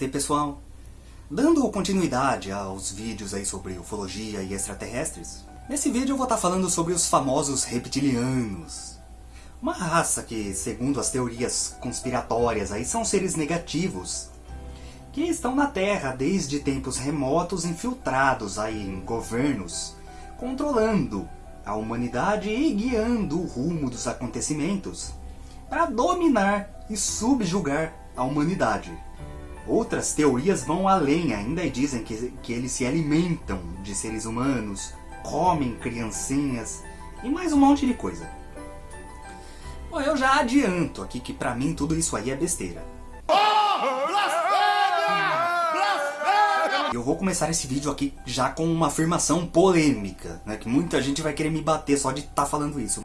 Namastê pessoal! Dando continuidade aos vídeos aí sobre ufologia e extraterrestres, nesse vídeo eu vou estar falando sobre os famosos reptilianos. Uma raça que, segundo as teorias conspiratórias, aí são seres negativos que estão na Terra desde tempos remotos infiltrados aí em governos, controlando a humanidade e guiando o rumo dos acontecimentos para dominar e subjugar a humanidade. Outras teorias vão além ainda e dizem que, que eles se alimentam de seres humanos, comem criancinhas e mais um monte de coisa. Bom, eu já adianto aqui que pra mim tudo isso aí é besteira. Eu vou começar esse vídeo aqui já com uma afirmação polêmica, né, que muita gente vai querer me bater só de estar tá falando isso.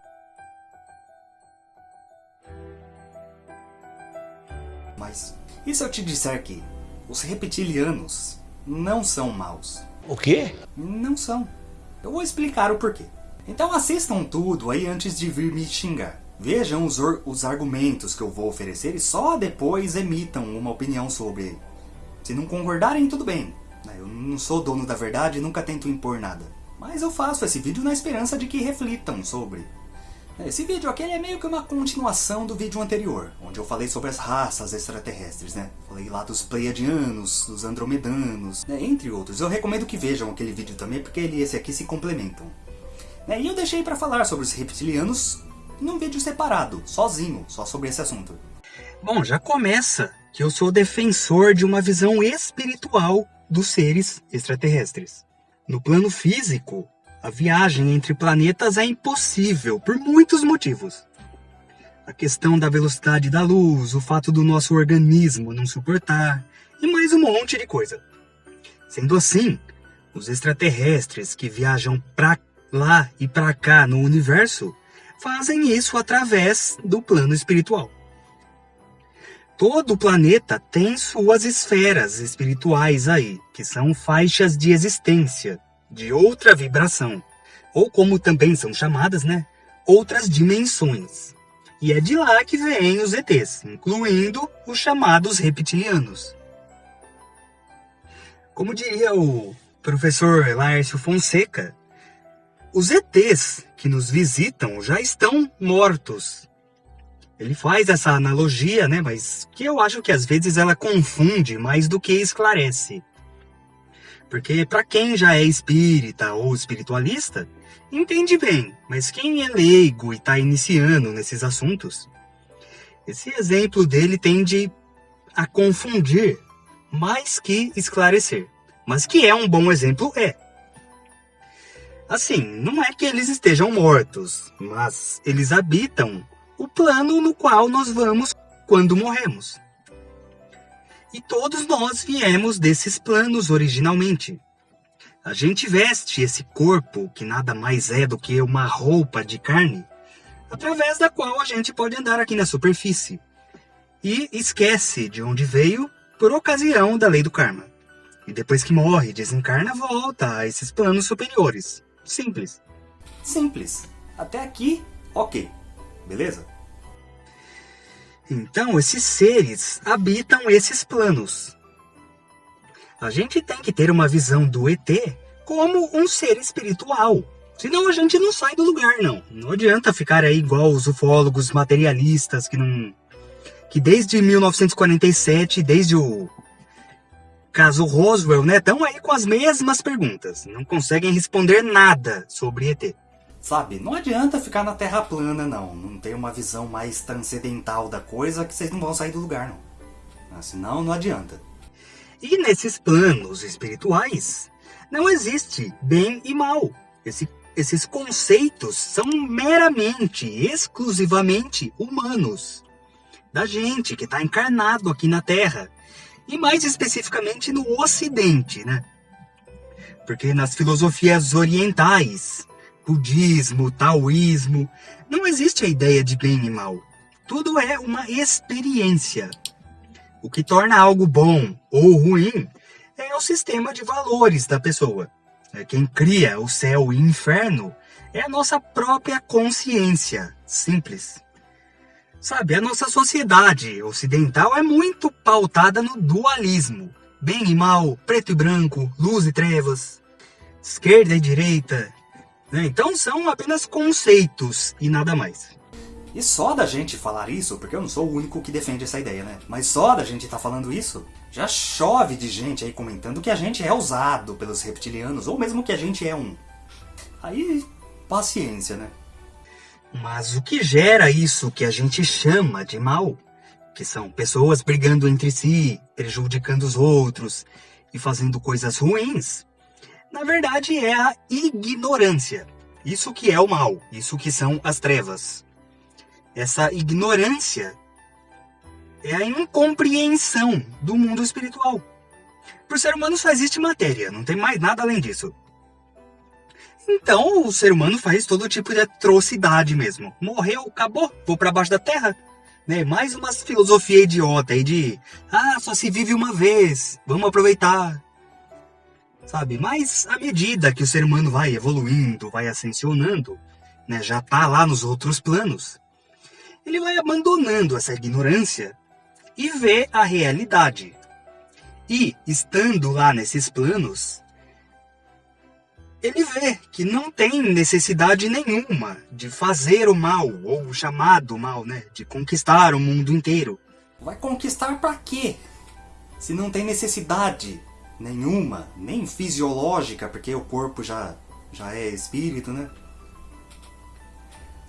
Mas e se eu te disser que os reptilianos não são maus? O quê? Não são. Eu vou explicar o porquê. Então assistam tudo aí antes de vir me xingar. Vejam os, os argumentos que eu vou oferecer e só depois emitam uma opinião sobre. Se não concordarem, tudo bem. Né? Eu não sou dono da verdade e nunca tento impor nada. Mas eu faço esse vídeo na esperança de que reflitam sobre. Esse vídeo aqui é meio que uma continuação do vídeo anterior, onde eu falei sobre as raças extraterrestres, né? Falei lá dos Pleiadianos, dos Andromedanos, né? entre outros. Eu recomendo que vejam aquele vídeo também, porque ele e esse aqui se complementam. Né? E eu deixei para falar sobre os reptilianos num vídeo separado, sozinho, só sobre esse assunto. Bom, já começa que eu sou defensor de uma visão espiritual dos seres extraterrestres. No plano físico, a viagem entre planetas é impossível por muitos motivos. A questão da velocidade da luz, o fato do nosso organismo não suportar, e mais um monte de coisa. Sendo assim, os extraterrestres que viajam para lá e para cá no universo fazem isso através do plano espiritual. Todo planeta tem suas esferas espirituais aí, que são faixas de existência, de outra vibração, ou como também são chamadas, né, outras dimensões. E é de lá que vêm os ETs, incluindo os chamados reptilianos. Como diria o professor Laércio Fonseca, os ETs que nos visitam já estão mortos ele faz essa analogia, né, mas que eu acho que às vezes ela confunde mais do que esclarece. Porque para quem já é espírita ou espiritualista, entende bem, mas quem é leigo e está iniciando nesses assuntos, esse exemplo dele tende a confundir mais que esclarecer. Mas que é um bom exemplo, é. Assim, não é que eles estejam mortos, mas eles habitam o plano no qual nós vamos quando morremos. E todos nós viemos desses planos originalmente. A gente veste esse corpo, que nada mais é do que uma roupa de carne, através da qual a gente pode andar aqui na superfície. E esquece de onde veio por ocasião da lei do karma. E depois que morre, desencarna, volta a esses planos superiores. Simples. Simples. Até aqui, ok. Beleza? Então, esses seres habitam esses planos. A gente tem que ter uma visão do ET como um ser espiritual. Senão a gente não sai do lugar, não. Não adianta ficar aí igual os ufólogos materialistas que não. que desde 1947, desde o caso Roswell, né, estão aí com as mesmas perguntas. Não conseguem responder nada sobre ET. Sabe, não adianta ficar na terra plana, não. Não tem uma visão mais transcendental da coisa que vocês não vão sair do lugar, não. Ah, senão, não adianta. E nesses planos espirituais, não existe bem e mal. Esse, esses conceitos são meramente, exclusivamente humanos. Da gente que está encarnado aqui na Terra. E mais especificamente no Ocidente, né? Porque nas filosofias orientais, budismo, taoísmo, não existe a ideia de bem e mal. Tudo é uma experiência. O que torna algo bom ou ruim é o sistema de valores da pessoa. É quem cria o céu e o inferno é a nossa própria consciência. Simples. Sabe, a nossa sociedade ocidental é muito pautada no dualismo. Bem e mal, preto e branco, luz e trevas, esquerda e direita. Né? Então são apenas conceitos e nada mais. E só da gente falar isso, porque eu não sou o único que defende essa ideia, né? Mas só da gente estar tá falando isso, já chove de gente aí comentando que a gente é usado pelos reptilianos, ou mesmo que a gente é um. Aí, paciência, né? Mas o que gera isso que a gente chama de mal, que são pessoas brigando entre si, prejudicando os outros e fazendo coisas ruins, na verdade é a ignorância. Isso que é o mal, isso que são as trevas essa ignorância é a incompreensão do mundo espiritual. Para o ser humano só existe matéria, não tem mais nada além disso. Então o ser humano faz todo tipo de atrocidade mesmo. Morreu, acabou, vou para baixo da terra. Né? Mais uma filosofia idiota aí de ah, só se vive uma vez, vamos aproveitar. Sabe? Mas à medida que o ser humano vai evoluindo, vai ascensionando, né, já tá lá nos outros planos, ele vai abandonando essa ignorância e vê a realidade. E, estando lá nesses planos, ele vê que não tem necessidade nenhuma de fazer o mal, ou o chamado mal, né? De conquistar o mundo inteiro. Vai conquistar para quê? Se não tem necessidade nenhuma, nem fisiológica, porque o corpo já, já é espírito, né?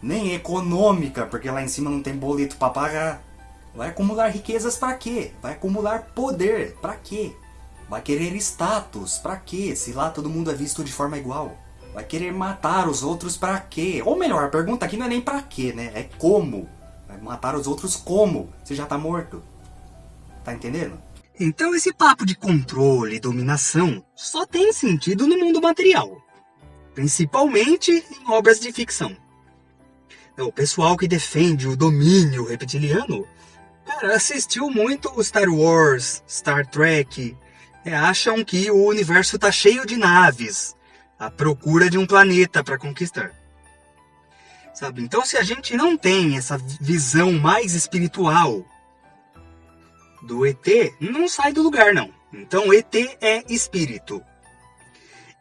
nem econômica, porque lá em cima não tem boleto para pagar. Vai acumular riquezas para quê? Vai acumular poder para quê? Vai querer status para quê? Se lá todo mundo é visto de forma igual. Vai querer matar os outros para quê? Ou melhor, a pergunta aqui não é nem para quê, né? É como. Vai matar os outros como? Você já tá morto. Tá entendendo? Então esse papo de controle e dominação só tem sentido no mundo material. Principalmente em obras de ficção. É, o pessoal que defende o domínio reptiliano, cara, assistiu muito Star Wars, Star Trek, é, acham que o universo tá cheio de naves, à procura de um planeta para conquistar. Sabe? Então, se a gente não tem essa visão mais espiritual do ET, não sai do lugar, não. Então, ET é espírito.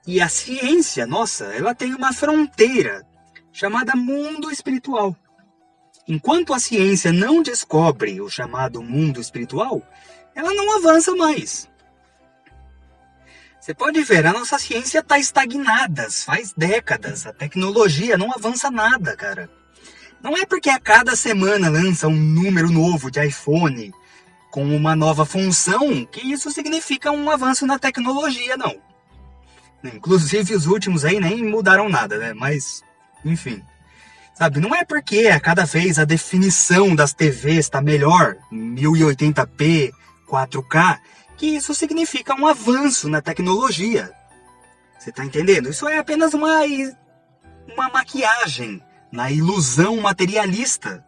E a ciência, nossa, ela tem uma fronteira chamada mundo espiritual. Enquanto a ciência não descobre o chamado mundo espiritual, ela não avança mais. Você pode ver, a nossa ciência está estagnada faz décadas. A tecnologia não avança nada, cara. Não é porque a cada semana lança um número novo de iPhone com uma nova função que isso significa um avanço na tecnologia, não. Inclusive os últimos aí nem mudaram nada, né? Mas enfim. Sabe, não é porque a cada vez a definição das TVs está melhor, 1080p, 4K, que isso significa um avanço na tecnologia. Você está entendendo? Isso é apenas uma, uma maquiagem na ilusão materialista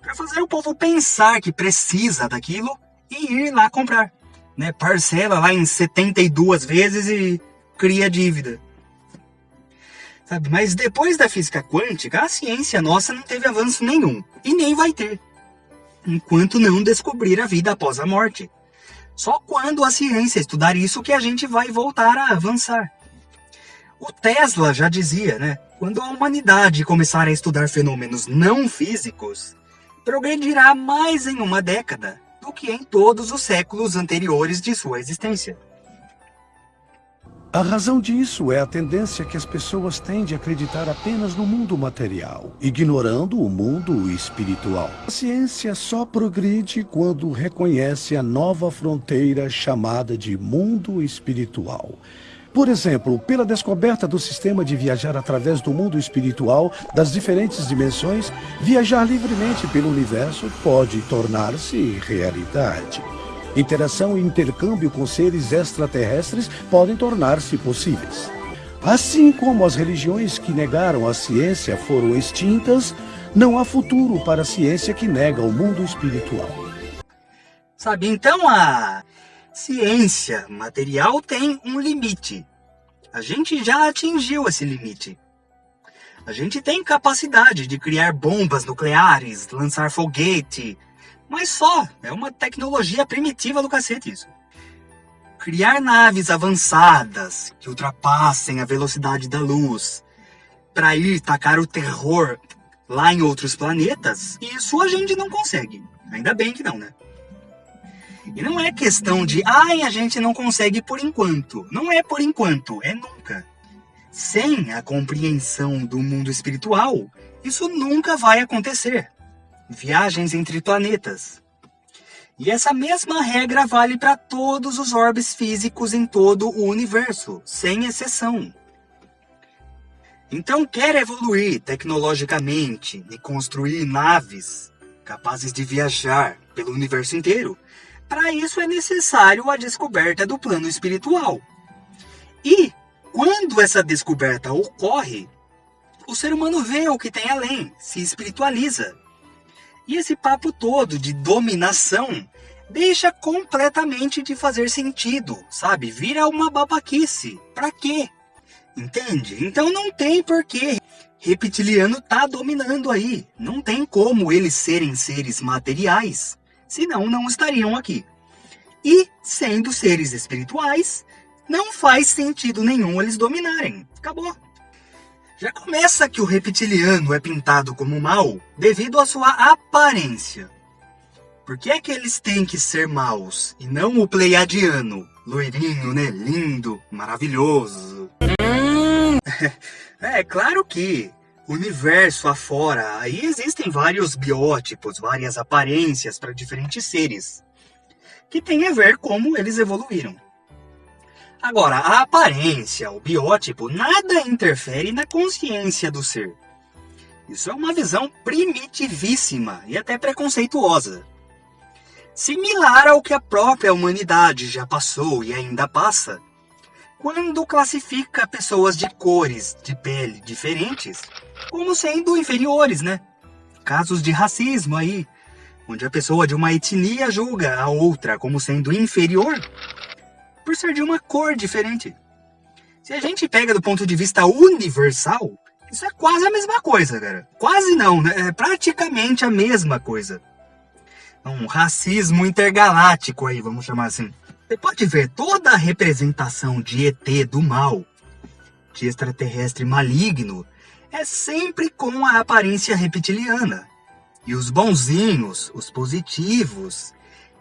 para fazer o povo pensar que precisa daquilo e ir lá comprar. Né? Parcela lá em 72 vezes e cria dívida. Sabe? Mas depois da física quântica, a ciência nossa não teve avanço nenhum. E nem vai ter. Enquanto não descobrir a vida após a morte. Só quando a ciência estudar isso que a gente vai voltar a avançar. O Tesla já dizia, né? Quando a humanidade começar a estudar fenômenos não físicos, progredirá mais em uma década do que em todos os séculos anteriores de sua existência. A razão disso é a tendência que as pessoas têm de acreditar apenas no mundo material, ignorando o mundo espiritual. A ciência só progride quando reconhece a nova fronteira chamada de mundo espiritual. Por exemplo, pela descoberta do sistema de viajar através do mundo espiritual das diferentes dimensões, viajar livremente pelo universo pode tornar-se realidade. Interação e intercâmbio com seres extraterrestres podem tornar-se possíveis. Assim como as religiões que negaram a ciência foram extintas, não há futuro para a ciência que nega o mundo espiritual. Sabe, então a ciência material tem um limite. A gente já atingiu esse limite. A gente tem capacidade de criar bombas nucleares, lançar foguete, mas só, é uma tecnologia primitiva do cacete isso. Criar naves avançadas que ultrapassem a velocidade da luz para ir tacar o terror lá em outros planetas, isso a gente não consegue. Ainda bem que não, né? E não é questão de, ai, a gente não consegue por enquanto. Não é por enquanto, é nunca. Sem a compreensão do mundo espiritual, isso nunca vai acontecer. Viagens entre planetas. E essa mesma regra vale para todos os orbes físicos em todo o universo, sem exceção. Então, quer evoluir tecnologicamente e construir naves capazes de viajar pelo universo inteiro? Para isso é necessário a descoberta do plano espiritual. E quando essa descoberta ocorre, o ser humano vê o que tem além, se espiritualiza. E esse papo todo de dominação deixa completamente de fazer sentido, sabe? Vira uma babaquice. Pra quê? Entende? Então não tem porquê. Reptiliano tá dominando aí. Não tem como eles serem seres materiais, senão não estariam aqui. E, sendo seres espirituais, não faz sentido nenhum eles dominarem. Acabou. Já começa que o reptiliano é pintado como mal devido à sua aparência. Por que é que eles têm que ser maus e não o pleiadiano, loirinho, né, lindo, maravilhoso? é claro que universo afora, aí existem vários biótipos, várias aparências para diferentes seres, que tem a ver como eles evoluíram. Agora, a aparência, o biótipo, nada interfere na consciência do ser. Isso é uma visão primitivíssima e até preconceituosa. Similar ao que a própria humanidade já passou e ainda passa, quando classifica pessoas de cores de pele diferentes como sendo inferiores, né? Casos de racismo aí, onde a pessoa de uma etnia julga a outra como sendo inferior por ser de uma cor diferente. Se a gente pega do ponto de vista universal, isso é quase a mesma coisa, cara. Quase não, né? É praticamente a mesma coisa. Um racismo intergaláctico aí, vamos chamar assim. Você pode ver toda a representação de ET do mal, de extraterrestre maligno, é sempre com a aparência reptiliana. E os bonzinhos, os positivos,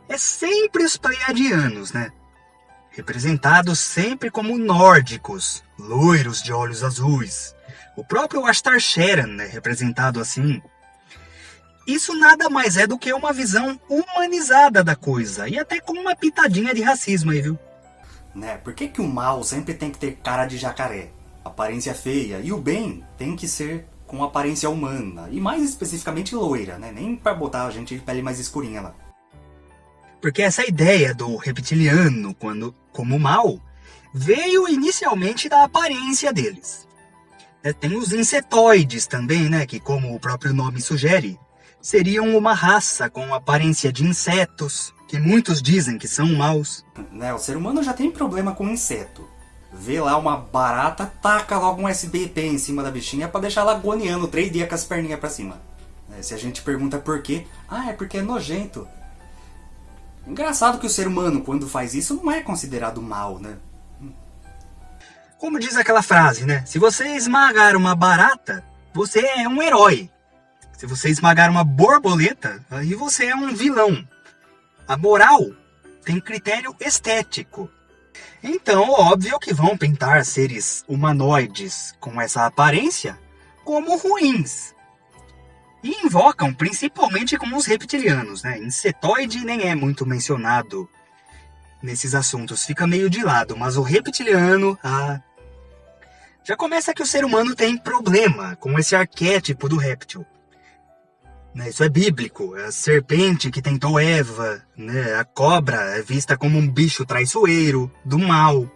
é sempre os pleiadianos, né? representados sempre como nórdicos, loiros de olhos azuis. O próprio Astar Sheran é representado assim. Isso nada mais é do que uma visão humanizada da coisa, e até com uma pitadinha de racismo aí, viu? Né, por que, que o mal sempre tem que ter cara de jacaré, aparência feia, e o bem tem que ser com aparência humana, e mais especificamente loira, né? Nem para botar a gente de pele mais escurinha lá. Porque essa ideia do reptiliano quando, como mal veio inicialmente da aparência deles. É, tem os insetoides também, né, que como o próprio nome sugere, seriam uma raça com aparência de insetos, que muitos dizem que são maus. Né, o ser humano já tem problema com inseto. Vê lá uma barata, taca logo um SBT em cima da bichinha para deixar ela agoniando três dias com as perninhas para cima. É, se a gente pergunta por quê, ah, é porque é nojento. Engraçado que o ser humano, quando faz isso, não é considerado mal, né? Como diz aquela frase, né? Se você esmagar uma barata, você é um herói. Se você esmagar uma borboleta, aí você é um vilão. A moral tem critério estético. Então, óbvio que vão pintar seres humanoides com essa aparência como ruins. E invocam principalmente com os reptilianos, né? Insetoide nem é muito mencionado nesses assuntos, fica meio de lado, mas o reptiliano, ah, já começa que o ser humano tem problema com esse arquétipo do réptil. Né, isso é bíblico, é a serpente que tentou Eva, né, a cobra é vista como um bicho traiçoeiro, do mal.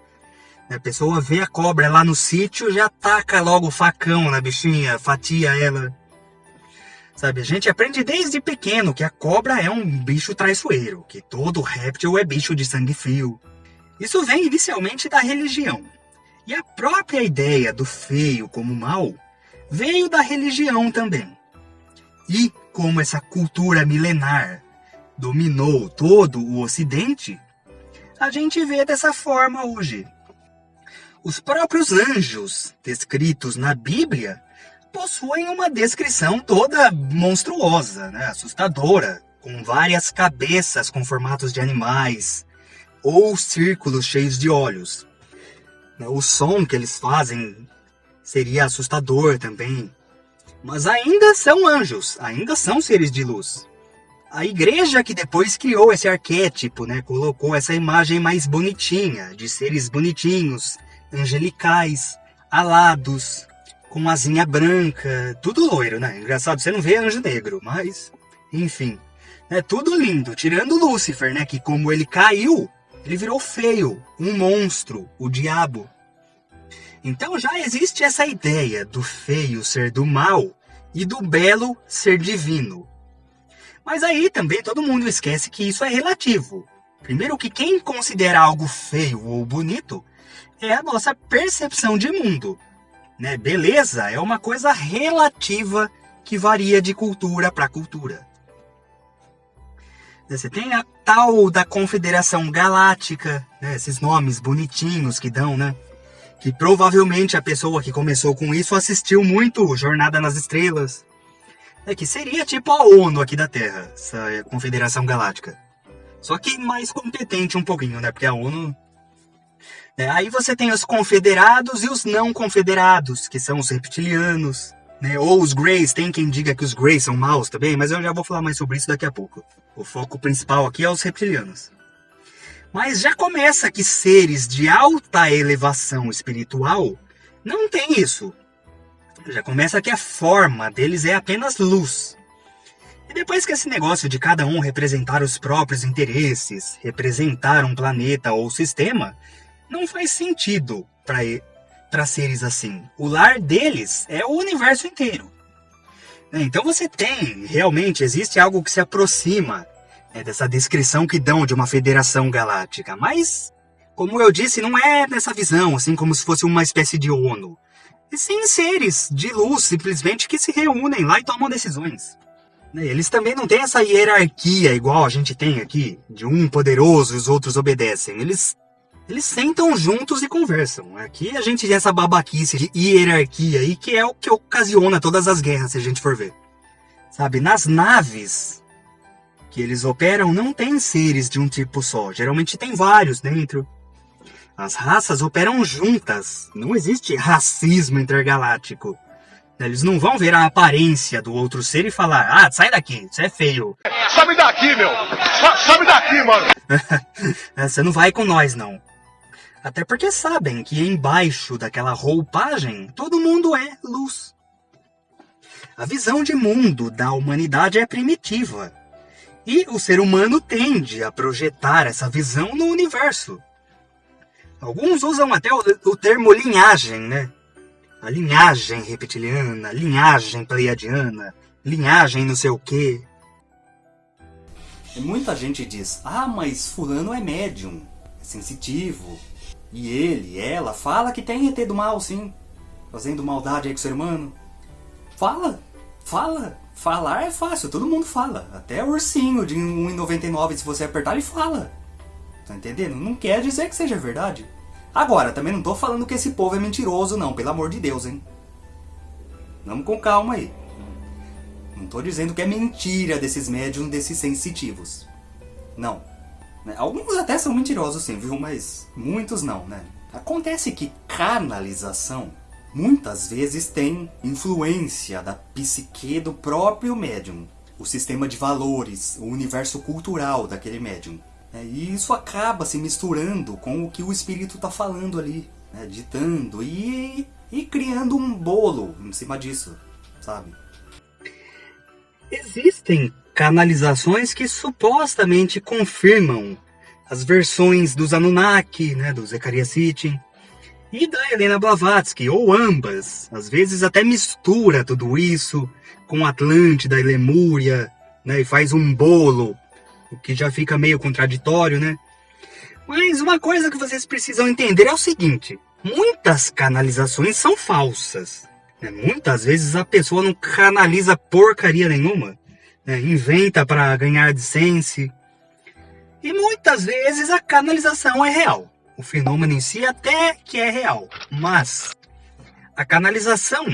Né, a pessoa vê a cobra lá no sítio já taca logo o facão na bichinha, fatia ela. Sabe, a gente aprende desde pequeno que a cobra é um bicho traiçoeiro, que todo réptil é bicho de sangue frio. Isso vem inicialmente da religião. E a própria ideia do feio como mal veio da religião também. E como essa cultura milenar dominou todo o Ocidente, a gente vê dessa forma hoje. Os próprios anjos descritos na Bíblia possuem uma descrição toda monstruosa, né? assustadora, com várias cabeças com formatos de animais ou círculos cheios de olhos. O som que eles fazem seria assustador também. Mas ainda são anjos, ainda são seres de luz. A igreja que depois criou esse arquétipo, né, colocou essa imagem mais bonitinha, de seres bonitinhos, angelicais, alados, com asinha branca, tudo loiro, né? Engraçado, você não vê anjo negro, mas enfim, é tudo lindo, tirando Lúcifer, né, que como ele caiu, ele virou feio, um monstro, o diabo. Então já existe essa ideia do feio ser do mal e do belo ser divino. Mas aí também todo mundo esquece que isso é relativo. Primeiro que quem considera algo feio ou bonito é a nossa percepção de mundo. Né? Beleza é uma coisa relativa que varia de cultura para cultura. Você tem a tal da Confederação Galáctica, né? esses nomes bonitinhos que dão, né? Que provavelmente a pessoa que começou com isso assistiu muito Jornada nas Estrelas. É que seria tipo a ONU aqui da Terra, essa Confederação Galáctica. Só que mais competente um pouquinho, né? Porque a ONU. É, aí você tem os confederados e os não confederados, que são os reptilianos. Né? Ou os Greys, tem quem diga que os Greys são maus também, mas eu já vou falar mais sobre isso daqui a pouco. O foco principal aqui é os reptilianos. Mas já começa que seres de alta elevação espiritual não tem isso. Já começa que a forma deles é apenas luz. E depois que esse negócio de cada um representar os próprios interesses, representar um planeta ou sistema, não faz sentido para seres assim. O lar deles é o universo inteiro. Então você tem, realmente, existe algo que se aproxima é, dessa descrição que dão de uma federação galáctica. Mas, como eu disse, não é nessa visão, assim como se fosse uma espécie de ONU. E sim seres de luz, simplesmente, que se reúnem lá e tomam decisões. Né, eles também não têm essa hierarquia igual a gente tem aqui, de um poderoso e os outros obedecem. Eles eles sentam juntos e conversam. Aqui a gente tem essa babaquice de hierarquia aí, que é o que ocasiona todas as guerras, se a gente for ver. Sabe, nas naves que eles operam, não tem seres de um tipo só. Geralmente tem vários dentro. As raças operam juntas. Não existe racismo intergaláctico. Eles não vão ver a aparência do outro ser e falar: Ah, sai daqui, você é feio. Sabe daqui, meu! Sabe daqui, mano! você não vai com nós, não. Até porque sabem que embaixo daquela roupagem todo mundo é luz. A visão de mundo da humanidade é primitiva. E o ser humano tende a projetar essa visão no universo. Alguns usam até o, o termo linhagem, né? A linhagem reptiliana, linhagem pleiadiana, linhagem não sei o quê. Muita gente diz, ah, mas fulano é médium, é sensitivo, e ele, ela, fala que tem ET do mal, sim. Fazendo maldade aí com o ser humano. Fala, fala. Falar é fácil, todo mundo fala. Até o ursinho de 1,99, se você apertar, ele fala. Tá entendendo? Não quer dizer que seja verdade. Agora, também não tô falando que esse povo é mentiroso, não, pelo amor de Deus, hein? Vamos com calma aí. Não tô dizendo que é mentira desses médiums, desses sensitivos. Não. Alguns até são mentirosos sim, viu? Mas muitos não, né? Acontece que canalização muitas vezes tem influência da psique do próprio médium, o sistema de valores, o universo cultural daquele médium. É, e isso acaba se misturando com o que o espírito está falando ali, né, ditando e, e criando um bolo em cima disso, sabe? Existem canalizações que supostamente confirmam as versões dos Anunnaki, né, do Zecharia Sitchin, e da Helena Blavatsky, ou ambas. Às vezes até mistura tudo isso com Atlântida e Lemúria, né, e faz um bolo, o que já fica meio contraditório, né? Mas uma coisa que vocês precisam entender é o seguinte: muitas canalizações são falsas. Né? Muitas vezes a pessoa não canaliza porcaria nenhuma, né? inventa para ganhar AdSense. E muitas vezes a canalização é real. O fenômeno em si até que é real, mas a canalização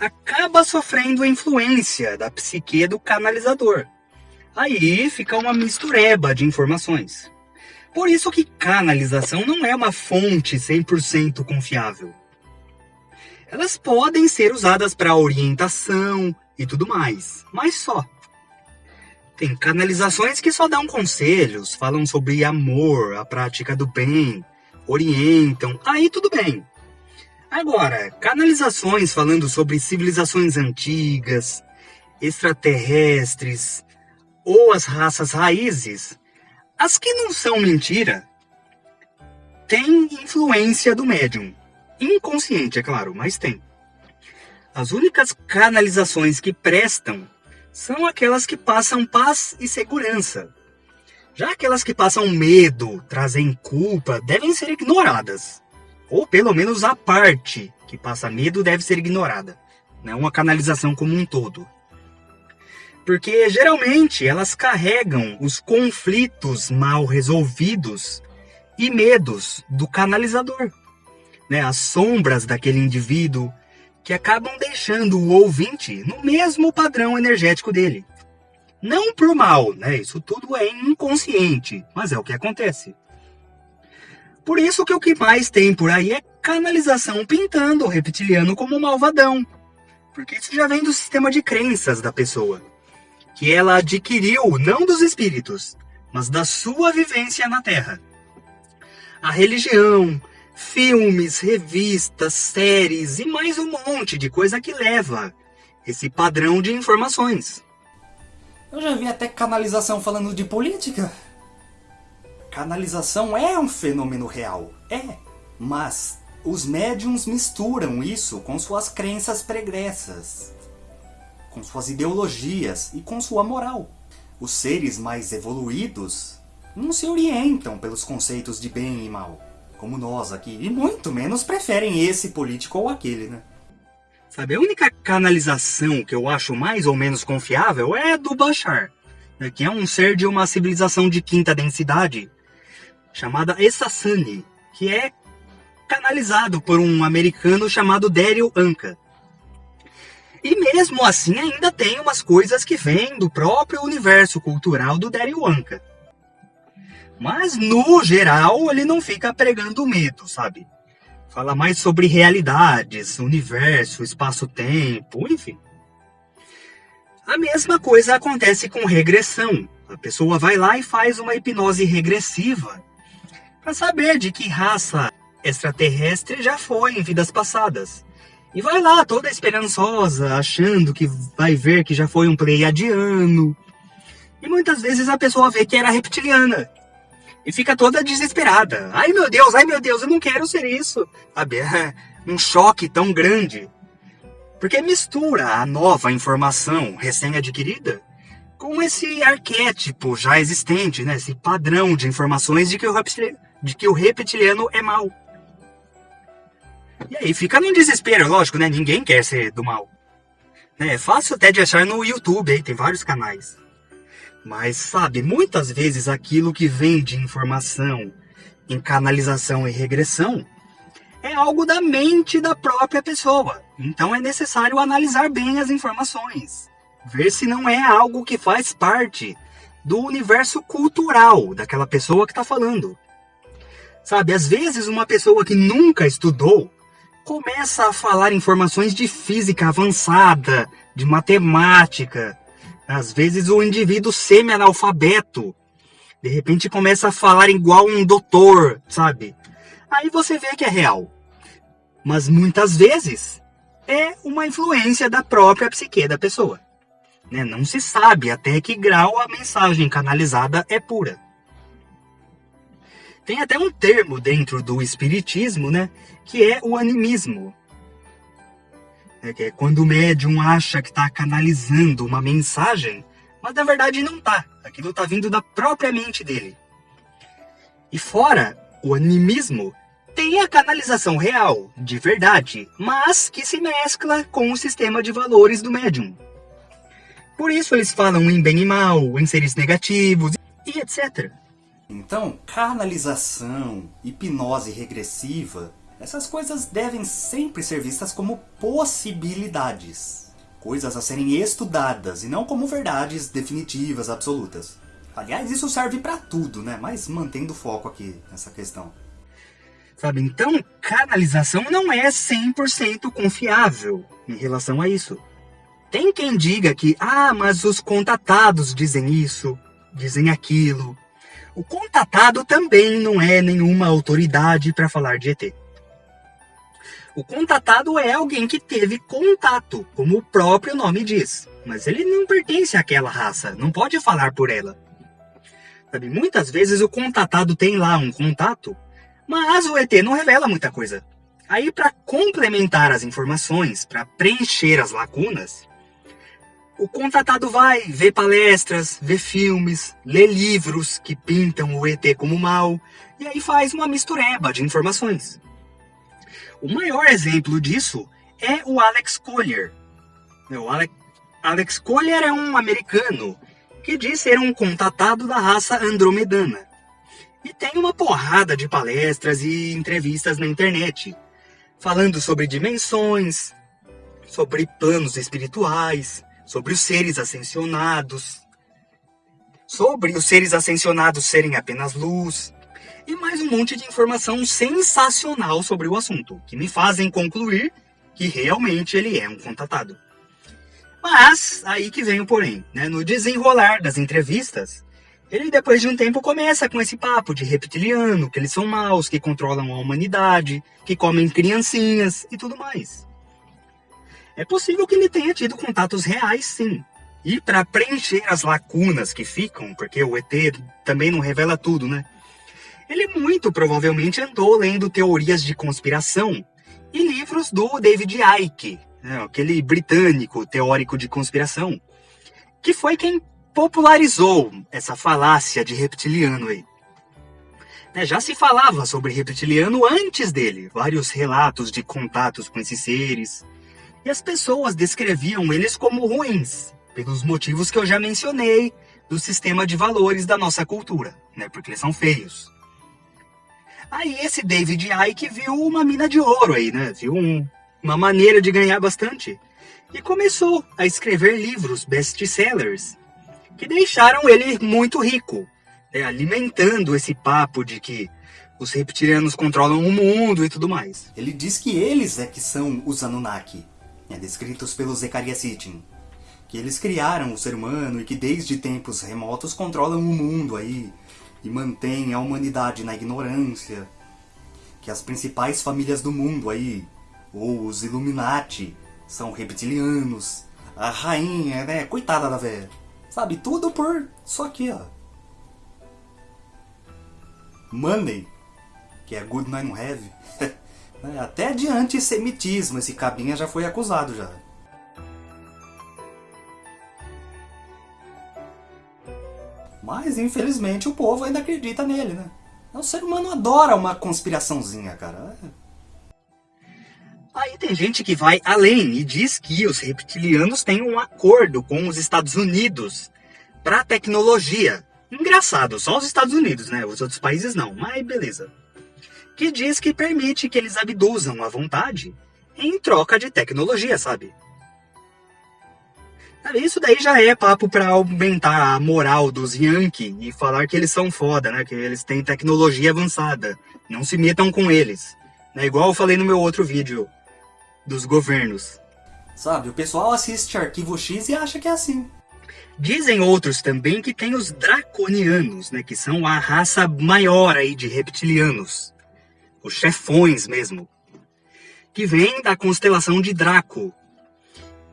acaba sofrendo a influência da psique do canalizador. Aí fica uma mistureba de informações. Por isso que canalização não é uma fonte 100% confiável. Elas podem ser usadas para orientação e tudo mais, mas só. Tem canalizações que só dão conselhos, falam sobre amor, a prática do bem, orientam, aí tudo bem. Agora, canalizações falando sobre civilizações antigas, extraterrestres ou as raças raízes, as que não são mentira, têm influência do médium. Inconsciente, é claro, mas tem. As únicas canalizações que prestam são aquelas que passam paz e segurança. Já aquelas que passam medo, trazem culpa, devem ser ignoradas. Ou pelo menos a parte que passa medo deve ser ignorada. Não uma canalização como um todo. Porque geralmente elas carregam os conflitos mal resolvidos e medos do canalizador. Né? As sombras daquele indivíduo que acabam deixando o ouvinte no mesmo padrão energético dele. Não por mal, né? Isso tudo é inconsciente, mas é o que acontece. Por isso que o que mais tem por aí é canalização pintando o reptiliano como malvadão. Porque isso já vem do sistema de crenças da pessoa que ela adquiriu não dos espíritos, mas da sua vivência na Terra. A religião, filmes, revistas, séries e mais um monte de coisa que leva esse padrão de informações. Eu já vi até canalização falando de política. Canalização é um fenômeno real, é, mas os médiums misturam isso com suas crenças pregressas com suas ideologias e com sua moral. Os seres mais evoluídos não se orientam pelos conceitos de bem e mal, como nós aqui, e muito menos preferem esse político ou aquele, né? Sabe, a única canalização que eu acho mais ou menos confiável é a do Bashar, né, que é um ser de uma civilização de quinta densidade, chamada Essassani, que é canalizado por um americano chamado Daryl Anka. E mesmo assim ainda tem umas coisas que vêm do próprio universo cultural do Daryl Anka. Mas no geral ele não fica pregando medo, sabe? Fala mais sobre realidades, universo, espaço-tempo, enfim. A mesma coisa acontece com regressão. A pessoa vai lá e faz uma hipnose regressiva para saber de que raça extraterrestre já foi em vidas passadas. E vai lá, toda esperançosa, achando que vai ver que já foi um pleiadiano. E muitas vezes a pessoa vê que era reptiliana. E fica toda desesperada. Ai meu Deus, ai meu Deus, eu não quero ser isso. Sabe? É um choque tão grande. Porque mistura a nova informação recém-adquirida com esse arquétipo já existente, né? esse padrão de informações de que o, de que o reptiliano é mau. E aí fica num desespero, lógico, né? Ninguém quer ser do mal. É fácil até de achar no YouTube, aí tem vários canais. Mas, sabe, muitas vezes aquilo que vem de informação em canalização e regressão é algo da mente da própria pessoa. Então é necessário analisar bem as informações. Ver se não é algo que faz parte do universo cultural daquela pessoa que está falando. Sabe, às vezes uma pessoa que nunca estudou começa a falar informações de física avançada, de matemática. Às vezes o indivíduo semi-analfabeto, de repente começa a falar igual um doutor, sabe? Aí você vê que é real. Mas muitas vezes é uma influência da própria psique da pessoa. Né? Não se sabe até que grau a mensagem canalizada é pura. Tem até um termo dentro do espiritismo, né, que é o animismo. É, que é quando o médium acha que está canalizando uma mensagem, mas na verdade não está. Aquilo está vindo da própria mente dele. E fora o animismo, tem a canalização real, de verdade, mas que se mescla com o sistema de valores do médium. Por isso eles falam em bem e mal, em seres negativos e etc. Então, canalização, hipnose regressiva, essas coisas devem sempre ser vistas como possibilidades. Coisas a serem estudadas e não como verdades definitivas, absolutas. Aliás, isso serve para tudo, né? Mas mantendo foco aqui nessa questão. Sabe? Então, canalização não é 100% confiável em relação a isso. Tem quem diga que, ah, mas os contatados dizem isso, dizem aquilo. O contatado também não é nenhuma autoridade para falar de ET. O contatado é alguém que teve contato, como o próprio nome diz. Mas ele não pertence àquela raça, não pode falar por ela. Sabe, muitas vezes o contatado tem lá um contato, mas o ET não revela muita coisa. Aí, para complementar as informações, para preencher as lacunas, o contatado vai ver palestras, ver filmes, ler livros que pintam o ET como mal, e aí faz uma mistureba de informações. O maior exemplo disso é o Alex Collier. O Alex, Collier é um americano que diz ser um contatado da raça andromedana. E tem uma porrada de palestras e entrevistas na internet, falando sobre dimensões, sobre planos espirituais, sobre os seres ascensionados, sobre os seres ascensionados serem apenas luz, e mais um monte de informação sensacional sobre o assunto, que me fazem concluir que realmente ele é um contatado. Mas, aí que vem o porém, né? no desenrolar das entrevistas, ele, depois de um tempo, começa com esse papo de reptiliano, que eles são maus, que controlam a humanidade, que comem criancinhas e tudo mais. É possível que ele tenha tido contatos reais, sim. E para preencher as lacunas que ficam, porque o ET também não revela tudo, né? Ele muito provavelmente andou lendo teorias de conspiração e livros do David Icke, né, aquele britânico teórico de conspiração, que foi quem popularizou essa falácia de reptiliano aí. Né, já se falava sobre reptiliano antes dele, vários relatos de contatos com esses seres, e as pessoas descreviam eles como ruins, pelos motivos que eu já mencionei do sistema de valores da nossa cultura, né, porque eles são feios. Aí esse David Icke viu uma mina de ouro aí, né, viu um, uma maneira de ganhar bastante, e começou a escrever livros best-sellers, que deixaram ele muito rico, né, alimentando esse papo de que os reptilianos controlam o mundo e tudo mais. Ele diz que eles é que são os Anunnaki, né, descritos pelos Zecharia Sitchin. Que eles criaram o ser humano e que desde tempos remotos controlam o mundo aí e mantêm a humanidade na ignorância. Que as principais famílias do mundo aí, ou os Illuminati, são reptilianos. A rainha, né, coitada da velha Sabe, tudo por só aqui, ó. Money, que é good nine have. É, até de antissemitismo esse cabinha já foi acusado já. Mas infelizmente o povo ainda acredita nele, né? O ser humano adora uma conspiraçãozinha, cara. Aí tem gente que vai além e diz que os reptilianos têm um acordo com os Estados Unidos para tecnologia. Engraçado, só os Estados Unidos, né? Os outros países não, mas beleza. Que diz que permite que eles abduzam à vontade em troca de tecnologia, sabe? Isso daí já é papo para aumentar a moral dos Yankee e falar que eles são foda, né? Que eles têm tecnologia avançada. Não se metam com eles. É igual eu falei no meu outro vídeo dos governos. Sabe, o pessoal assiste Arquivo X e acha que é assim. Dizem outros também que tem os draconianos, né, que são a raça maior aí de reptilianos, os chefões mesmo, que vem da constelação de Draco.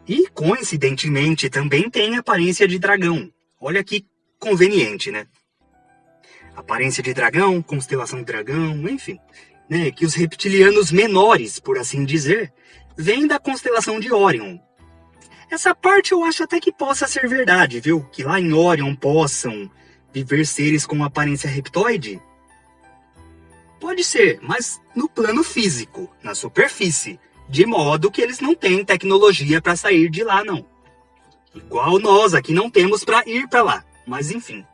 E coincidentemente também tem aparência de dragão. Olha que conveniente, né? Aparência de dragão, constelação de dragão, enfim, né, que os reptilianos menores, por assim dizer, vem da constelação de Orion. Essa parte eu acho até que possa ser verdade, viu? Que lá em Orion possam viver seres com aparência reptoide. Pode ser, mas no plano físico, na superfície, de modo que eles não têm tecnologia para sair de lá, não. Igual nós aqui não temos para ir para lá, mas enfim.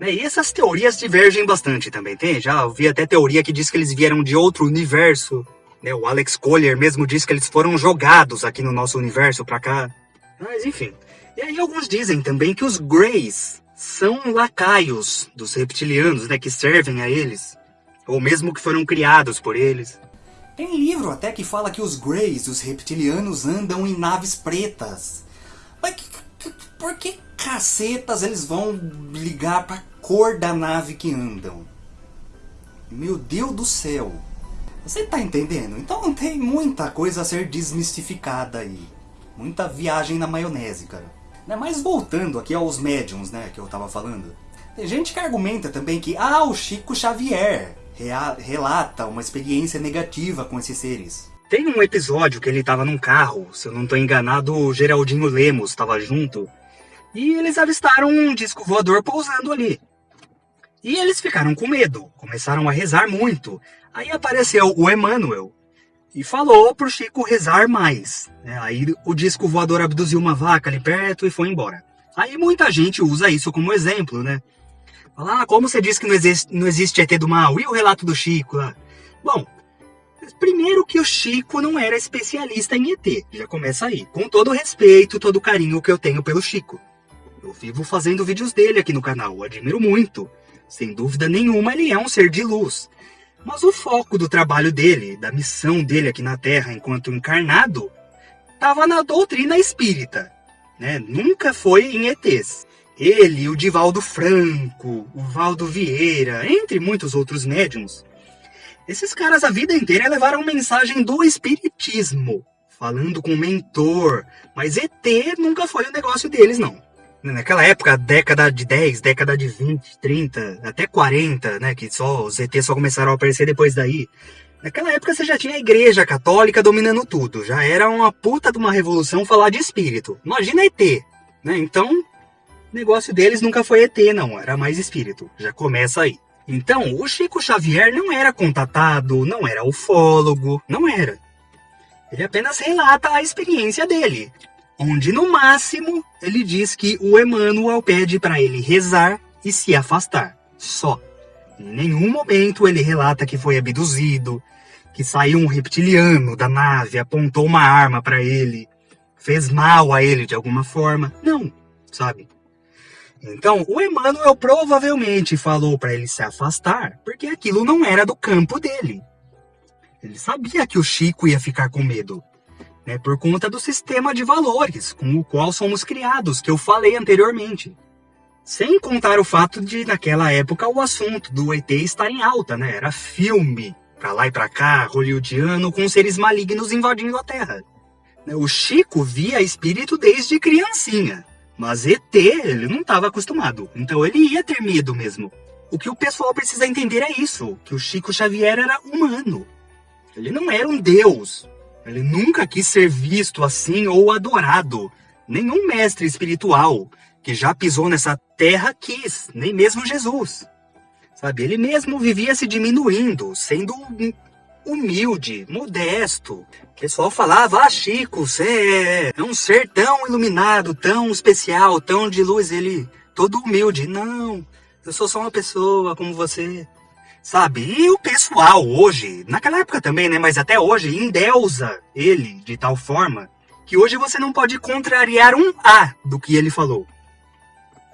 Né, e essas teorias divergem bastante também, tem? Já ouvi até teoria que diz que eles vieram de outro universo. Né? O Alex Collier mesmo disse que eles foram jogados aqui no nosso universo para cá. Mas enfim. E aí alguns dizem também que os Greys são lacaios dos reptilianos, né, que servem a eles ou mesmo que foram criados por eles. Tem livro até que fala que os Greys, os reptilianos, andam em naves pretas. Mas que, por que cacetas eles vão ligar pra cor da nave que andam? Meu Deus do céu! Você tá entendendo? Então tem muita coisa a ser desmistificada aí. Muita viagem na maionese, cara. Né, mas voltando aqui aos médiums, né, que eu tava falando. Tem gente que argumenta também que, ah, o Chico Xavier relata uma experiência negativa com esses seres. Tem um episódio que ele estava num carro, se eu não estou enganado, o Geraldinho Lemos estava junto, e eles avistaram um disco voador pousando ali. E eles ficaram com medo, começaram a rezar muito. Aí apareceu o Emmanuel e falou pro Chico rezar mais. Né? Aí o disco voador abduziu uma vaca ali perto e foi embora. Aí muita gente usa isso como exemplo, né? Fala, ah, como você disse que não existe, não existe ET do mal? E o relato do Chico lá? Bom, primeiro que o Chico não era especialista em ET. Já começa aí. Com todo o respeito, todo o carinho que eu tenho pelo Chico. Eu vivo fazendo vídeos dele aqui no canal, admiro muito. Sem dúvida nenhuma, ele é um ser de luz. Mas o foco do trabalho dele, da missão dele aqui na Terra enquanto encarnado, estava na doutrina espírita. Né? Nunca foi em ETs. Ele, o Divaldo Franco, o Valdo Vieira, entre muitos outros médiums. Esses caras a vida inteira levaram mensagem do espiritismo, falando com o mentor, mas ET nunca foi o negócio deles, não. Naquela época, década de 10, década de 20, 30, até 40, né, que só os ET só começaram a aparecer depois daí. Naquela época você já tinha a igreja católica dominando tudo, já era uma puta de uma revolução falar de espírito. Imagina ET, né? Então, o negócio deles nunca foi ET, não, era mais espírito. Já começa aí. Então, o Chico Xavier não era contatado, não era ufólogo, não era. Ele apenas relata a experiência dele, onde no máximo ele diz que o Emmanuel pede para ele rezar e se afastar. Só. Em nenhum momento ele relata que foi abduzido, que saiu um reptiliano da nave, apontou uma arma para ele, fez mal a ele de alguma forma. Não, sabe? Então, o Emmanuel provavelmente falou para ele se afastar, porque aquilo não era do campo dele. Ele sabia que o Chico ia ficar com medo, né, por conta do sistema de valores com o qual somos criados, que eu falei anteriormente. Sem contar o fato de, naquela época, o assunto do ET estar em alta, né? Era filme, pra lá e pra cá, hollywoodiano, com seres malignos invadindo a Terra. O Chico via espírito desde criancinha. Mas ET, ele não estava acostumado. Então ele ia ter medo mesmo. O que o pessoal precisa entender é isso: que o Chico Xavier era humano. Ele não era um deus. Ele nunca quis ser visto assim ou adorado. Nenhum mestre espiritual que já pisou nessa terra quis, nem mesmo Jesus. Sabe, ele mesmo vivia se diminuindo, sendo humilde, modesto. O pessoal falava, ah, Chico, você é um ser tão iluminado, tão especial, tão de luz. Ele, todo humilde. Não, eu sou só uma pessoa como você. Sabe? E o pessoal hoje, naquela época também, né? Mas até hoje, endeusa ele de tal forma que hoje você não pode contrariar um A do que ele falou.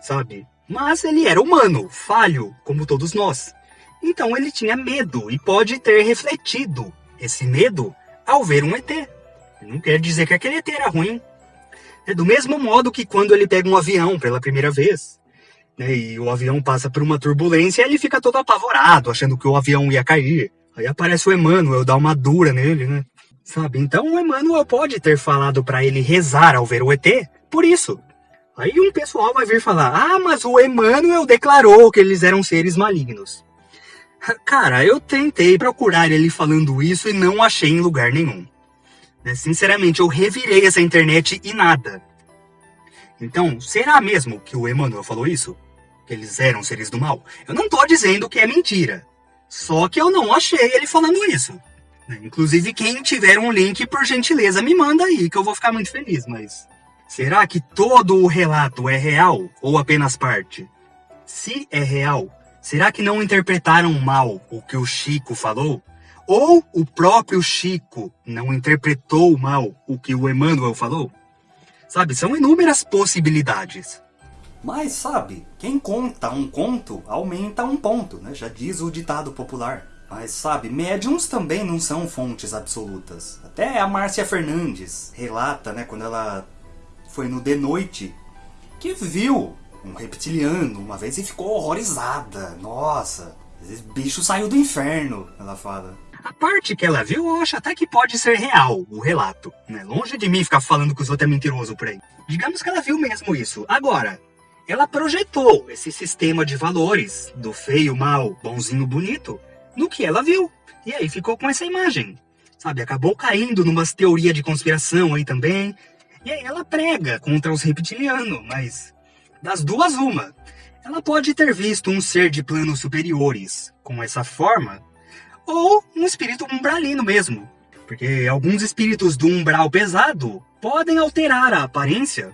Sabe? Mas ele era humano, falho, como todos nós. Então ele tinha medo e pode ter refletido esse medo ao ver um ET. Não quer dizer que aquele ET era ruim. É do mesmo modo que quando ele pega um avião pela primeira vez, né, e o avião passa por uma turbulência, ele fica todo apavorado, achando que o avião ia cair. Aí aparece o Emmanuel, dá uma dura nele, né? Sabe? Então o Emmanuel pode ter falado para ele rezar ao ver o ET por isso. Aí um pessoal vai vir falar: "Ah, mas o Emmanuel declarou que eles eram seres malignos". Cara, eu tentei procurar ele falando isso e não achei em lugar nenhum. Né, sinceramente, eu revirei essa internet e nada. Então, será mesmo que o Emmanuel falou isso? Que eles eram seres do mal? Eu não tô dizendo que é mentira. Só que eu não achei ele falando isso. né? Inclusive, quem tiver um link, por gentileza, me manda aí, que eu vou ficar muito feliz, mas. Será que todo o relato é real ou apenas parte? Se é real, será que não interpretaram mal o que o Chico falou? Ou o próprio Chico não interpretou mal o que o Emmanuel falou? Sabe, são inúmeras possibilidades. Mas sabe, quem conta um conto aumenta um ponto, né? Já diz o ditado popular. Mas sabe, médiums também não são fontes absolutas. Até a Márcia Fernandes relata, né, quando ela foi no De Noite, que viu um reptiliano uma vez e ficou horrorizada. Nossa, esse bicho saiu do inferno, ela fala. A parte que ela viu, eu acho até que pode ser real, o relato. Né? Longe de mim ficar falando que os outros é mentiroso por aí. Digamos que ela viu mesmo isso. Agora, ela projetou esse sistema de valores do feio, mal, bonzinho, bonito no que ela viu. E aí ficou com essa imagem. Sabe, acabou caindo numas teoria de conspiração aí também. E aí ela prega contra os reptilianos, mas das duas uma. Ela pode ter visto um ser de planos superiores com essa forma, ou um espírito umbralino mesmo. Porque alguns espíritos do umbral pesado podem alterar a aparência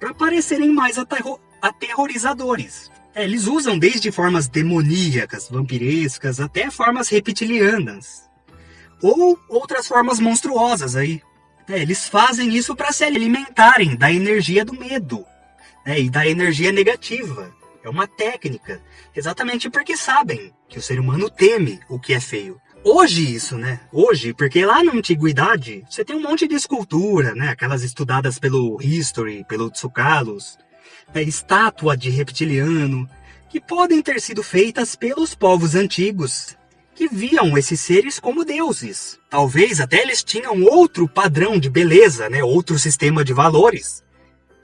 para parecerem mais aterro aterrorizadores. É, eles usam desde formas demoníacas, vampirescas, até formas reptilianas. Ou outras formas monstruosas aí. É, eles fazem isso para se alimentarem da energia do medo né, e da energia negativa. É uma técnica, exatamente porque sabem que o ser humano teme o que é feio. Hoje isso, né? Hoje, porque lá na antiguidade você tem um monte de escultura, né? Aquelas estudadas pelo History, pelo Tsukalos, né? estátua de reptiliano, que podem ter sido feitas pelos povos antigos, que viam esses seres como deuses. Talvez até eles tinham outro padrão de beleza, né? Outro sistema de valores,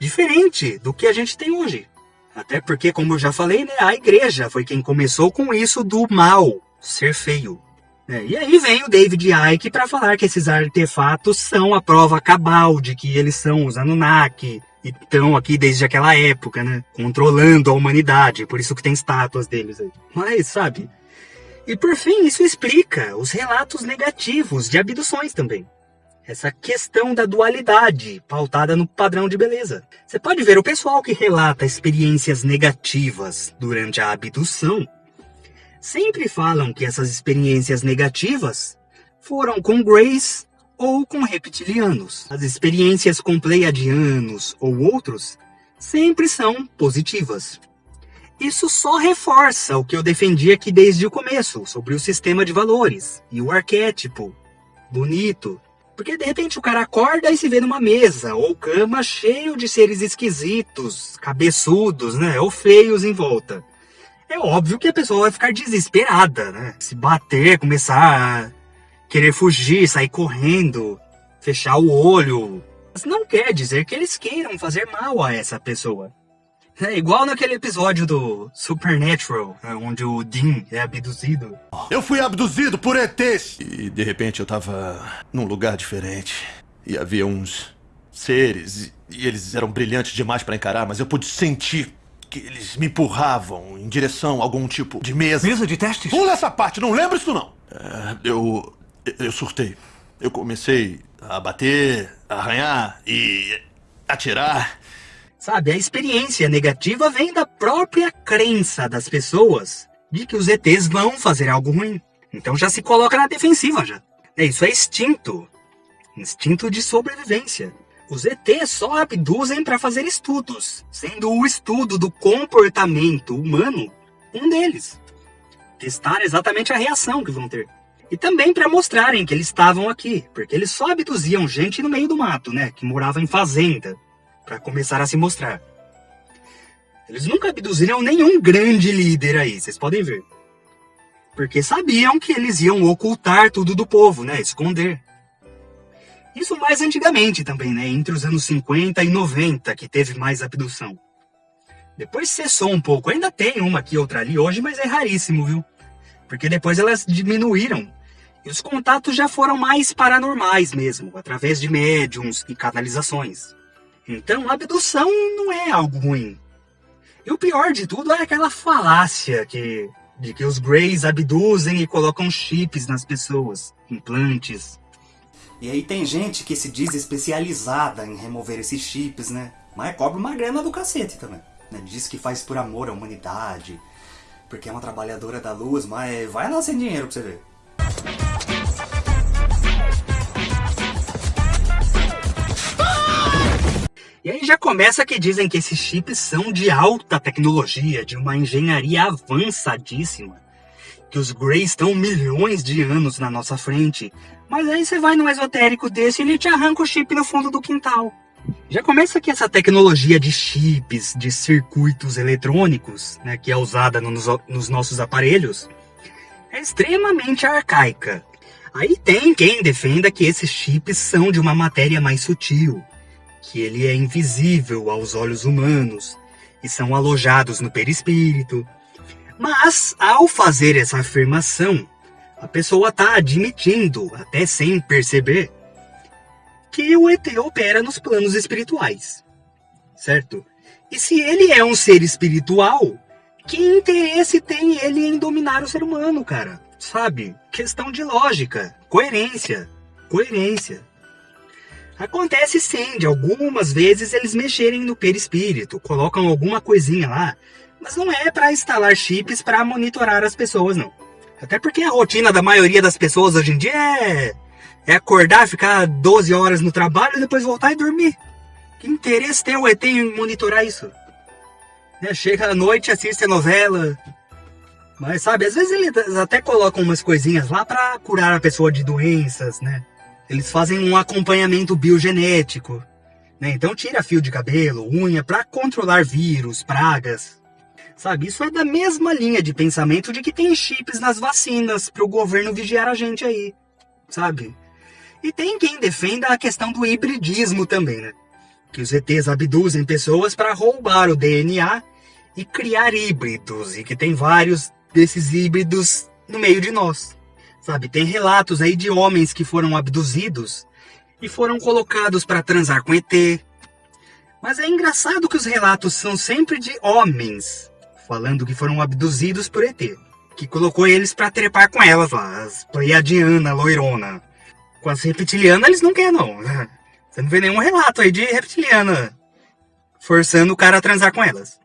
diferente do que a gente tem hoje. Até porque, como eu já falei, né, a igreja foi quem começou com isso do mal, ser feio. É, e aí vem o David Icke para falar que esses artefatos são a prova cabal de que eles são os Anunnaki, e estão aqui desde aquela época, né? Controlando a humanidade, por isso que tem estátuas deles aí. Mas, sabe? E por fim, isso explica os relatos negativos de abduções também. Essa questão da dualidade, pautada no padrão de beleza. Você pode ver o pessoal que relata experiências negativas durante a abdução, sempre falam que essas experiências negativas foram com Grace ou com reptilianos. As experiências com pleiadianos ou outros sempre são positivas. Isso só reforça o que eu defendi aqui desde o começo, sobre o sistema de valores e o arquétipo. Bonito. Porque de repente o cara acorda e se vê numa mesa ou cama cheio de seres esquisitos, cabeçudos, né? Ou feios em volta. É óbvio que a pessoa vai ficar desesperada, né? Se bater, começar a querer fugir, sair correndo, fechar o olho. Mas não quer dizer que eles queiram fazer mal a essa pessoa. É igual naquele episódio do Supernatural, né, onde o Dean é abduzido. Eu fui abduzido por ETs! E de repente eu tava num lugar diferente. E havia uns seres, e eles eram brilhantes demais para encarar, mas eu pude sentir que eles me empurravam em direção a algum tipo de mesa. Mesa de testes? Pula essa parte, não lembro isso não! É, eu. eu surtei. Eu comecei a bater, a arranhar e atirar. Sabe, a experiência negativa vem da própria crença das pessoas de que os ETs vão fazer algo ruim. Então já se coloca na defensiva já. É, isso é instinto. Instinto de sobrevivência. Os ETs só abduzem para fazer estudos, sendo o estudo do comportamento humano um deles. Testar exatamente a reação que vão ter. E também para mostrarem que eles estavam aqui, porque eles só abduziam gente no meio do mato, né, que morava em fazenda para começar a se mostrar. Eles nunca abduziram nenhum grande líder aí, vocês podem ver. Porque sabiam que eles iam ocultar tudo do povo, né? Esconder. Isso mais antigamente também, né? Entre os anos 50 e 90 que teve mais abdução. Depois cessou um pouco. Ainda tem uma aqui, outra ali hoje, mas é raríssimo, viu? Porque depois elas diminuíram. E os contatos já foram mais paranormais mesmo, através de médiums e canalizações. Então, abdução não é algo ruim. E o pior de tudo é aquela falácia que De que os Greys abduzem e colocam chips nas pessoas, implantes. E aí tem gente que se diz especializada em remover esses chips, né? Mas cobra uma grana do cacete também. Né? Diz que faz por amor à humanidade, porque é uma trabalhadora da luz, mas vai lá sem dinheiro pra você ver. E aí já começa que dizem que esses chips são de alta tecnologia, de uma engenharia avançadíssima. Que os Greys estão milhões de anos na nossa frente. Mas aí você vai num esotérico desse e ele te arranca o chip no fundo do quintal. Já começa que essa tecnologia de chips, de circuitos eletrônicos, né, que é usada nos, nos nossos aparelhos, é extremamente arcaica. Aí tem quem defenda que esses chips são de uma matéria mais sutil, que ele é invisível aos olhos humanos e são alojados no perispírito. Mas, ao fazer essa afirmação, a pessoa está admitindo, até sem perceber, que o ET opera nos planos espirituais, certo? E se ele é um ser espiritual, que interesse tem ele em dominar o ser humano, cara? Sabe? Questão de lógica, coerência, coerência. Acontece sim, de algumas vezes eles mexerem no perispírito, colocam alguma coisinha lá, mas não é para instalar chips para monitorar as pessoas, não. Até porque a rotina da maioria das pessoas hoje em dia é é acordar, ficar 12 horas no trabalho e depois voltar e dormir. Que interesse tem o ET em monitorar isso? É, chega à noite, assiste a novela. Mas sabe, às vezes eles até colocam umas coisinhas lá para curar a pessoa de doenças, né? Eles fazem um acompanhamento biogenético. Né? Então tira fio de cabelo, unha para controlar vírus, pragas. Sabe, isso é da mesma linha de pensamento de que tem chips nas vacinas para o governo vigiar a gente aí. Sabe? E tem quem defenda a questão do hibridismo também, né? Que os ETs abduzem pessoas para roubar o DNA e criar híbridos, e que tem vários desses híbridos no meio de nós. Sabe, tem relatos aí de homens que foram abduzidos e foram colocados para transar com ET. Mas é engraçado que os relatos são sempre de homens falando que foram abduzidos por ET, que colocou eles para trepar com elas lá, as Pleiadiana, loirona. Com as reptilianas eles não querem, não. Você não vê nenhum relato aí de reptiliana forçando o cara a transar com elas.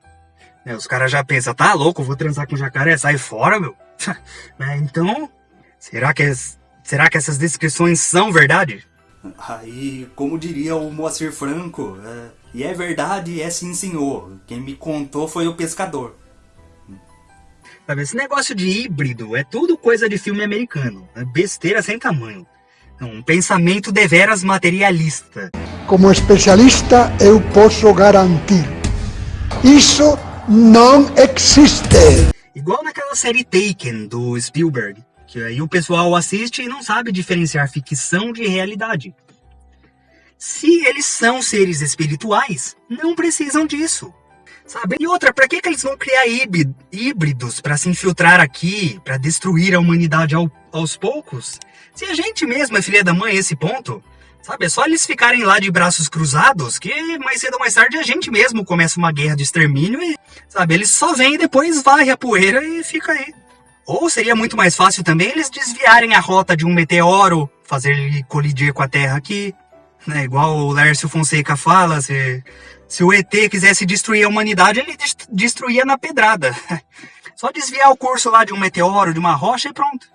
Né, os caras já pensam, tá louco, vou transar com jacaré, sai fora, meu. Né, então, será que, será que essas descrições são verdade? Aí, como diria o Moacir Franco, é, e é verdade, é sim senhor. Quem me contou foi o pescador. Esse negócio de híbrido é tudo coisa de filme americano. É besteira sem tamanho. Um pensamento deveras materialista. Como especialista, eu posso garantir. Isso não existe. Igual naquela série Taken, do Spielberg. Que aí o pessoal assiste e não sabe diferenciar ficção de realidade. Se eles são seres espirituais, não precisam disso. Sabe? E outra, para que, que eles vão criar híbridos para se infiltrar aqui, para destruir a humanidade ao, aos poucos? Se a gente mesmo é filha da mãe esse ponto, sabe? É só eles ficarem lá de braços cruzados que mais cedo ou mais tarde a gente mesmo começa uma guerra de extermínio e, sabe? Eles só vêm e depois varre a poeira e fica aí. Ou seria muito mais fácil também eles desviarem a rota de um meteoro, fazer ele colidir com a Terra aqui, né? Igual o Lércio Fonseca fala, se se o ET quisesse destruir a humanidade, ele destruía na pedrada. Só desviar o curso lá de um meteoro, de uma rocha e pronto.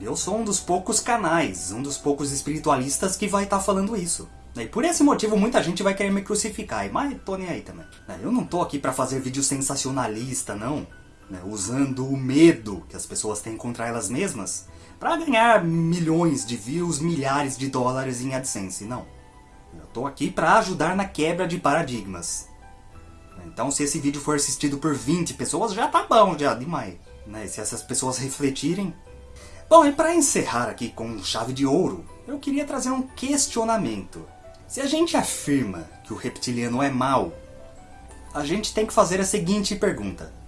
Eu sou um dos poucos canais, um dos poucos espiritualistas que vai estar tá falando isso. E por esse motivo muita gente vai querer me crucificar, mas tô nem aí também. Eu não tô aqui para fazer vídeo sensacionalista, não. Né? Usando o medo que as pessoas têm contra elas mesmas para ganhar milhões de views, milhares de dólares em AdSense, não. Eu tô aqui para ajudar na quebra de paradigmas. Então se esse vídeo for assistido por 20 pessoas, já tá bom, já demais. Né? Se essas pessoas refletirem... Bom, e para encerrar aqui com chave de ouro, eu queria trazer um questionamento. Se a gente afirma que o reptiliano é mau, a gente tem que fazer a seguinte pergunta.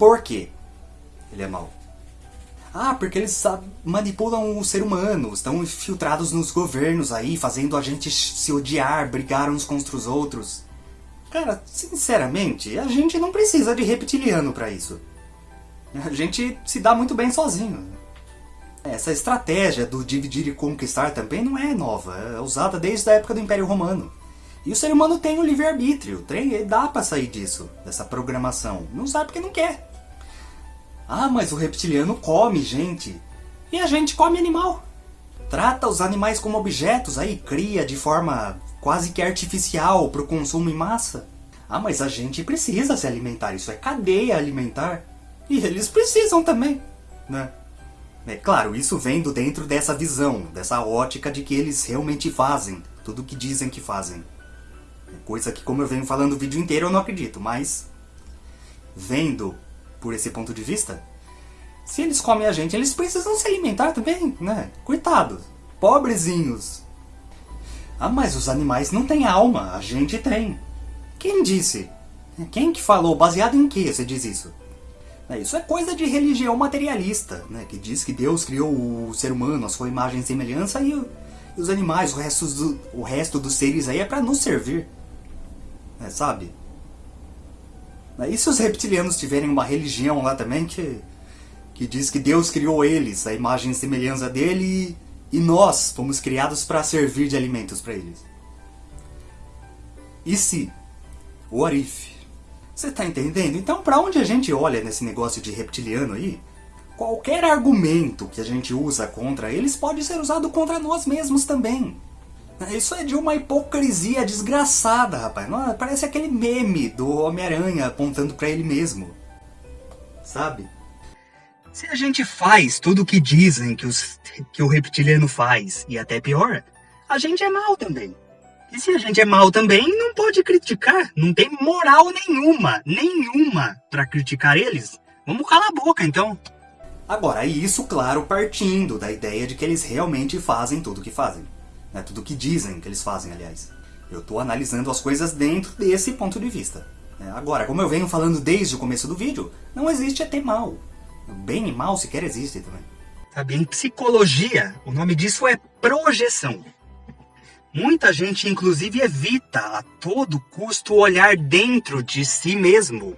Por que ele é mau? Ah, porque eles manipulam o ser humano, estão infiltrados nos governos aí, fazendo a gente se odiar, brigar uns contra os outros. Cara, sinceramente, a gente não precisa de reptiliano pra isso. A gente se dá muito bem sozinho. Essa estratégia do dividir e conquistar também não é nova, é usada desde a época do Império Romano. E o ser humano tem o livre-arbítrio, dá pra sair disso, dessa programação. Não sabe porque não quer. Ah, mas o reptiliano come gente. E a gente come animal. Trata os animais como objetos, aí cria de forma quase que artificial para o consumo em massa. Ah, mas a gente precisa se alimentar, isso é cadeia alimentar. E eles precisam também, né? É claro, isso vem do dentro dessa visão, dessa ótica de que eles realmente fazem tudo o que dizem que fazem. Coisa que, como eu venho falando o vídeo inteiro, eu não acredito, mas... Vendo por esse ponto de vista, se eles comem a gente, eles precisam se alimentar também, né? Coitados, pobrezinhos. Ah, mas os animais não têm alma, a gente tem. Quem disse? Quem que falou? Baseado em que você diz isso? É, isso é coisa de religião materialista, né? que diz que Deus criou o ser humano, a sua imagem e semelhança, e, os animais, o resto, do, o resto dos seres aí é para nos servir. É, sabe? E se os reptilianos tiverem uma religião lá também que, que diz que Deus criou eles, a imagem e semelhança dele, e, e nós fomos criados para servir de alimentos para eles? E se? What if? Você tá entendendo? Então, para onde a gente olha nesse negócio de reptiliano aí, qualquer argumento que a gente usa contra eles pode ser usado contra nós mesmos também. Isso é de uma hipocrisia desgraçada, rapaz. Não, parece aquele meme do Homem-Aranha apontando para ele mesmo. Sabe? Se a gente faz tudo o que dizem que, os, que o reptiliano faz, e até pior, a gente é mal também. E se a gente é mal também, não pode criticar. Não tem moral nenhuma, nenhuma para criticar eles. Vamos calar a boca então. Agora, isso, claro, partindo da ideia de que eles realmente fazem tudo o que fazem. Né? Tudo que dizem que eles fazem, aliás. Eu estou analisando as coisas dentro desse ponto de vista. Né? Agora, como eu venho falando desde o começo do vídeo, não existe até mal. Bem e mal sequer existe também. Sabe, em psicologia, o nome disso é projeção. Muita gente, inclusive, evita a todo custo olhar dentro de si mesmo.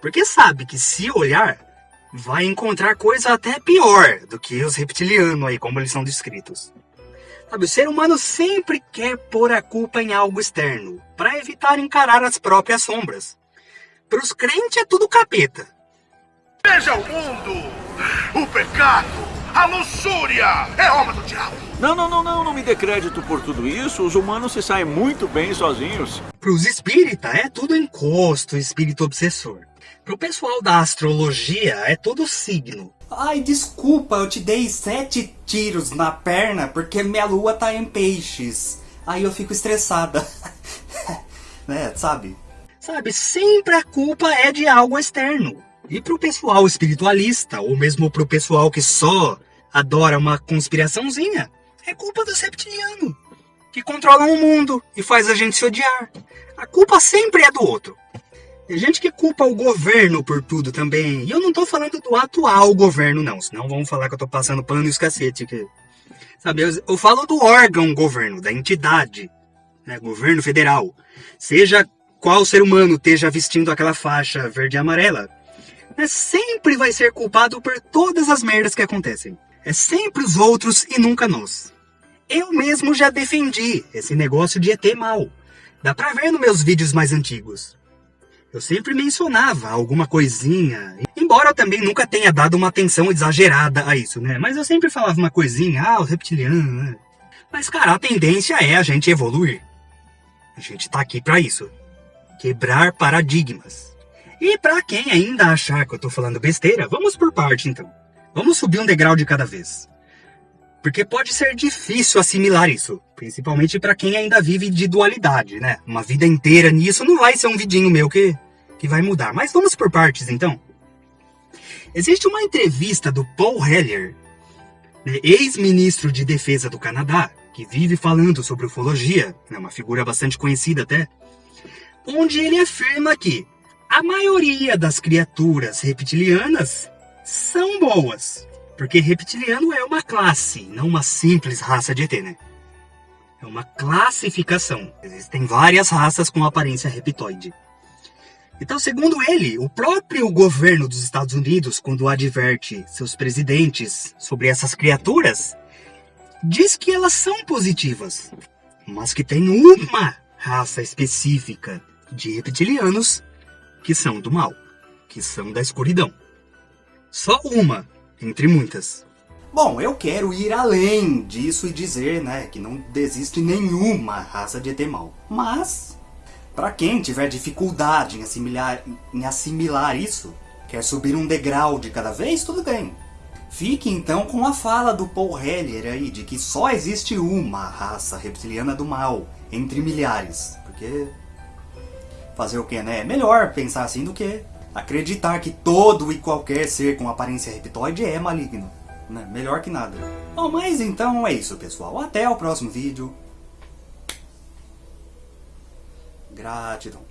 Porque sabe que se olhar, vai encontrar coisa até pior do que os reptilianos aí, como eles são descritos. Sabe, o ser humano sempre quer pôr a culpa em algo externo, para evitar encarar as próprias sombras. Para os crentes é tudo capeta. Veja o mundo, o pecado, a luxúria é obra do diabo. Não, não, não, não, não me dê crédito por tudo isso. Os humanos se saem muito bem sozinhos. Para os espíritas é tudo encosto, espírito obsessor. Para o pessoal da astrologia é tudo signo. Ai, desculpa, eu te dei sete tiros na perna porque minha lua tá em peixes. Aí eu fico estressada. né, sabe? Sabe, sempre a culpa é de algo externo. E pro pessoal espiritualista, ou mesmo pro pessoal que só adora uma conspiraçãozinha, é culpa dos reptilianos, que controlam o mundo e faz a gente se odiar. A culpa sempre é do outro. Tem gente que culpa o governo por tudo também. E eu não tô falando do atual governo, não. Senão vão falar que eu tô passando pano e os cacete. Que... Sabe, eu, eu falo do órgão governo, da entidade. Né, governo federal. Seja qual ser humano esteja vestindo aquela faixa verde e amarela. Né, sempre vai ser culpado por todas as merdas que acontecem. É sempre os outros e nunca nós. Eu mesmo já defendi esse negócio de ET mal. Dá pra ver nos meus vídeos mais antigos. Eu sempre mencionava alguma coisinha, embora eu também nunca tenha dado uma atenção exagerada a isso, né? Mas eu sempre falava uma coisinha, ah, o reptiliano, né? Mas, cara, a tendência é a gente evoluir. A gente tá aqui para isso. Quebrar paradigmas. E para quem ainda achar que eu tô falando besteira, vamos por parte então. Vamos subir um degrau de cada vez. Porque pode ser difícil assimilar isso, principalmente para quem ainda vive de dualidade, né? Uma vida inteira nisso não vai ser um vidinho meu que, que vai mudar. Mas vamos por partes então. Existe uma entrevista do Paul Heller, né, ex-ministro de defesa do Canadá, que vive falando sobre ufologia, né, uma figura bastante conhecida até, onde ele afirma que a maioria das criaturas reptilianas são boas. Porque reptiliano é uma classe, não uma simples raça de ET, né? É uma classificação. Existem várias raças com aparência reptoide. Então, segundo ele, o próprio governo dos Estados Unidos, quando adverte seus presidentes sobre essas criaturas, diz que elas são positivas, mas que tem uma raça específica de reptilianos que são do mal, que são da escuridão. Só uma, entre muitas. Bom, eu quero ir além disso e dizer, né, que não existe nenhuma raça de ET mal. Mas, para quem tiver dificuldade em assimilar, em assimilar isso, quer subir um degrau de cada vez, tudo bem. Fique então com a fala do Paul Heller aí, de que só existe uma raça reptiliana do mal, entre milhares. Porque, fazer o que, né? É melhor pensar assim do que acreditar que todo e qualquer ser com aparência reptoide é maligno. Né? Melhor que nada. Bom, mas então é isso, pessoal. Até o próximo vídeo. Gratidão.